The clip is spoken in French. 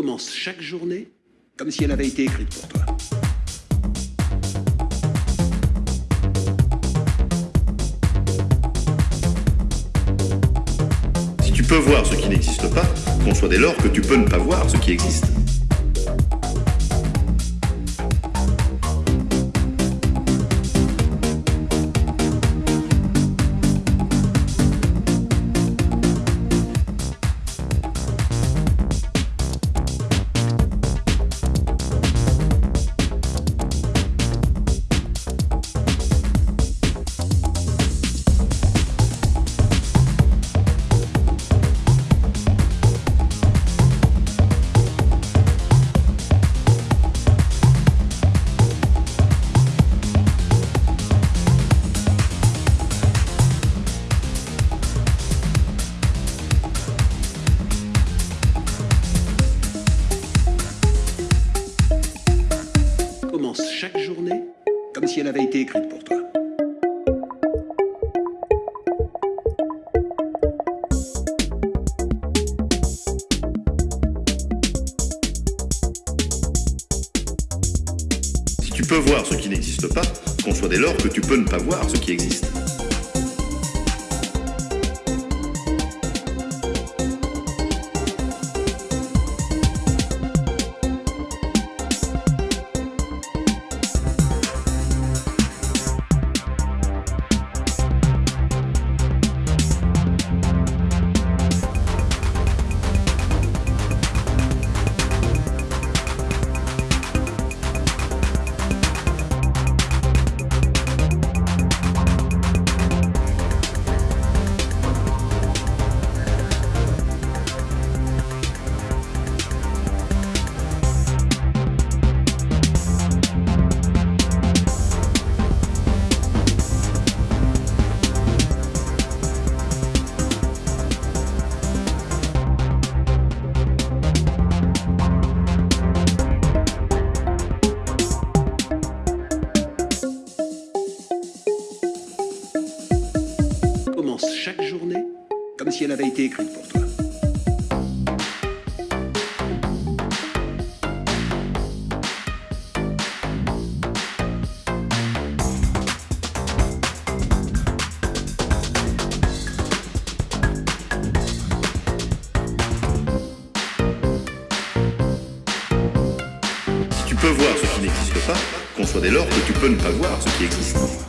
commence chaque journée comme si elle avait été écrite pour toi. Si tu peux voir ce qui n'existe pas, conçois dès lors que tu peux ne pas voir ce qui existe. Chaque journée comme si elle avait été écrite pour toi. Si tu peux voir ce qui n'existe pas, conçois dès lors que tu peux ne pas voir ce qui existe. Comme si elle avait été écrite pour toi. Si tu peux voir ce qui n'existe pas, conçois dès lors que tu peux ne pas voir ce qui existe.